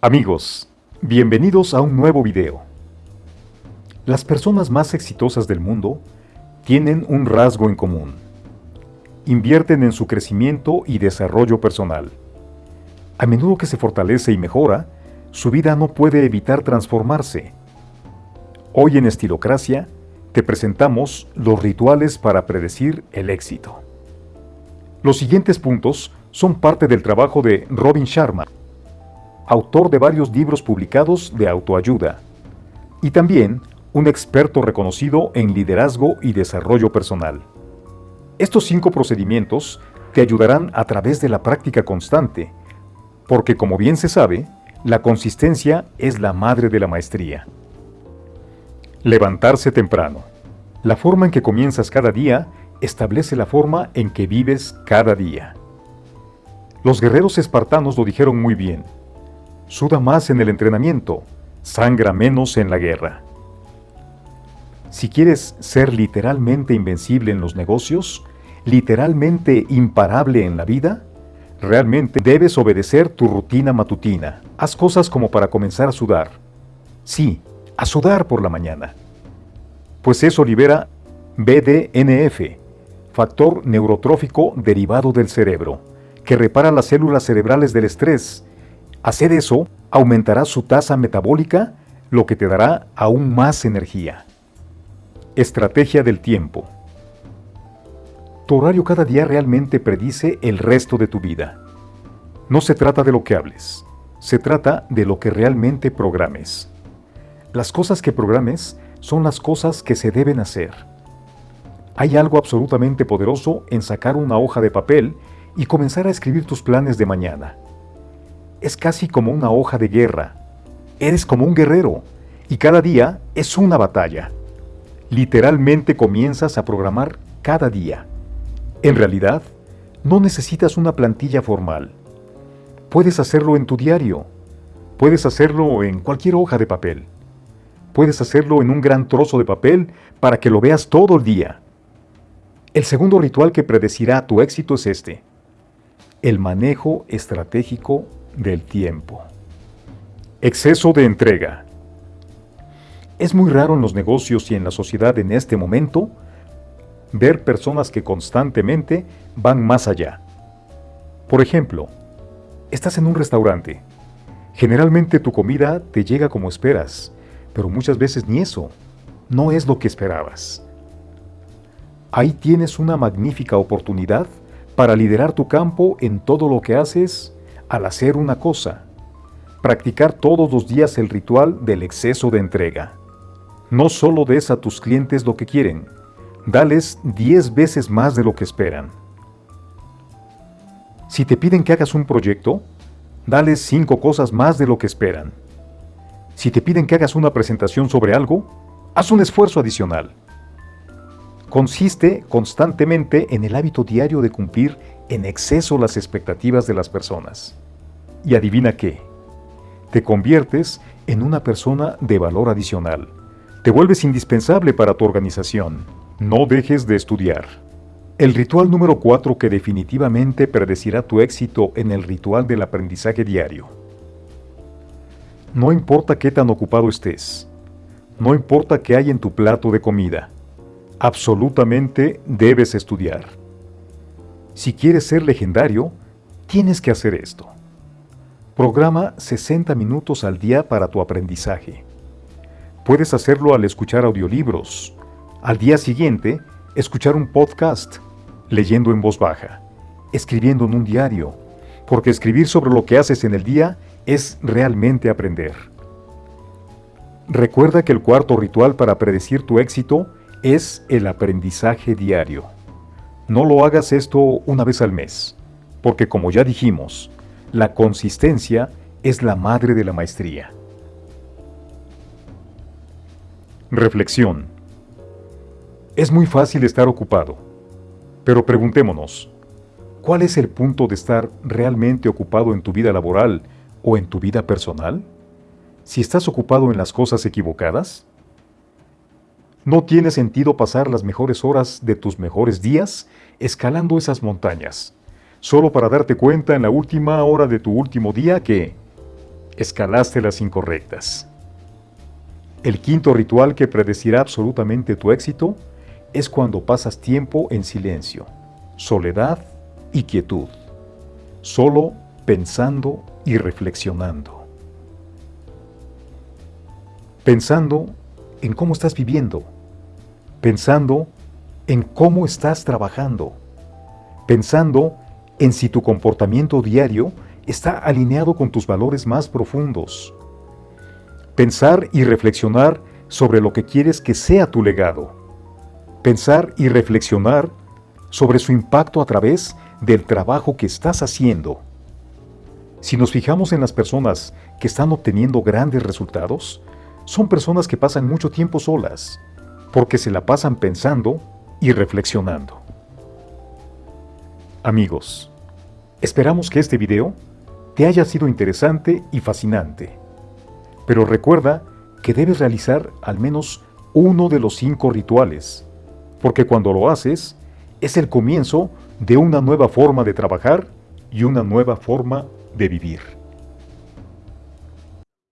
Amigos, bienvenidos a un nuevo video. Las personas más exitosas del mundo tienen un rasgo en común. Invierten en su crecimiento y desarrollo personal. A menudo que se fortalece y mejora, su vida no puede evitar transformarse. Hoy en Estilocracia te presentamos los rituales para predecir el éxito. Los siguientes puntos son parte del trabajo de Robin Sharma, autor de varios libros publicados de autoayuda, y también un experto reconocido en liderazgo y desarrollo personal. Estos cinco procedimientos te ayudarán a través de la práctica constante, porque como bien se sabe, la consistencia es la madre de la maestría. Levantarse temprano. La forma en que comienzas cada día establece la forma en que vives cada día. Los guerreros espartanos lo dijeron muy bien. Suda más en el entrenamiento, sangra menos en la guerra. Si quieres ser literalmente invencible en los negocios, literalmente imparable en la vida, realmente debes obedecer tu rutina matutina. Haz cosas como para comenzar a sudar. Sí, a sudar por la mañana. Pues eso libera BDNF, factor neurotrófico derivado del cerebro, que repara las células cerebrales del estrés. Hacer eso aumentará su tasa metabólica, lo que te dará aún más energía. Estrategia del tiempo. Tu horario cada día realmente predice el resto de tu vida. No se trata de lo que hables, se trata de lo que realmente programes. Las cosas que programes son las cosas que se deben hacer. Hay algo absolutamente poderoso en sacar una hoja de papel y comenzar a escribir tus planes de mañana. Es casi como una hoja de guerra. Eres como un guerrero y cada día es una batalla. Literalmente comienzas a programar cada día. En realidad, no necesitas una plantilla formal. Puedes hacerlo en tu diario. Puedes hacerlo en cualquier hoja de papel. Puedes hacerlo en un gran trozo de papel para que lo veas todo el día. El segundo ritual que predecirá tu éxito es este. El manejo estratégico del tiempo. Exceso de entrega. Es muy raro en los negocios y en la sociedad en este momento ver personas que constantemente van más allá. Por ejemplo, estás en un restaurante. Generalmente tu comida te llega como esperas, pero muchas veces ni eso. No es lo que esperabas. Ahí tienes una magnífica oportunidad para liderar tu campo en todo lo que haces al hacer una cosa. Practicar todos los días el ritual del exceso de entrega. No solo des a tus clientes lo que quieren, dales 10 veces más de lo que esperan. Si te piden que hagas un proyecto, dales 5 cosas más de lo que esperan. Si te piden que hagas una presentación sobre algo, haz un esfuerzo adicional. Consiste constantemente en el hábito diario de cumplir en exceso las expectativas de las personas. Y adivina qué, te conviertes en una persona de valor adicional. Te vuelves indispensable para tu organización. No dejes de estudiar. El ritual número 4 que definitivamente predecirá tu éxito en el ritual del aprendizaje diario no importa qué tan ocupado estés. No importa qué hay en tu plato de comida. Absolutamente debes estudiar. Si quieres ser legendario, tienes que hacer esto. Programa 60 minutos al día para tu aprendizaje. Puedes hacerlo al escuchar audiolibros. Al día siguiente, escuchar un podcast, leyendo en voz baja, escribiendo en un diario, porque escribir sobre lo que haces en el día es realmente aprender. Recuerda que el cuarto ritual para predecir tu éxito es el aprendizaje diario. No lo hagas esto una vez al mes, porque como ya dijimos, la consistencia es la madre de la maestría. Reflexión. Es muy fácil estar ocupado, pero preguntémonos, ¿cuál es el punto de estar realmente ocupado en tu vida laboral o en tu vida personal? Si estás ocupado en las cosas equivocadas, no tiene sentido pasar las mejores horas de tus mejores días escalando esas montañas, solo para darte cuenta en la última hora de tu último día que escalaste las incorrectas. El quinto ritual que predecirá absolutamente tu éxito es cuando pasas tiempo en silencio, soledad y quietud, solo pensando y reflexionando. Pensando en cómo estás viviendo, pensando en cómo estás trabajando, pensando en si tu comportamiento diario está alineado con tus valores más profundos. Pensar y reflexionar sobre lo que quieres que sea tu legado. Pensar y reflexionar sobre su impacto a través del trabajo que estás haciendo. Si nos fijamos en las personas que están obteniendo grandes resultados, son personas que pasan mucho tiempo solas, porque se la pasan pensando y reflexionando. Amigos, esperamos que este video te haya sido interesante y fascinante. Pero recuerda que debes realizar al menos uno de los cinco rituales, porque cuando lo haces, es el comienzo de una nueva forma de trabajar y una nueva forma de vivir.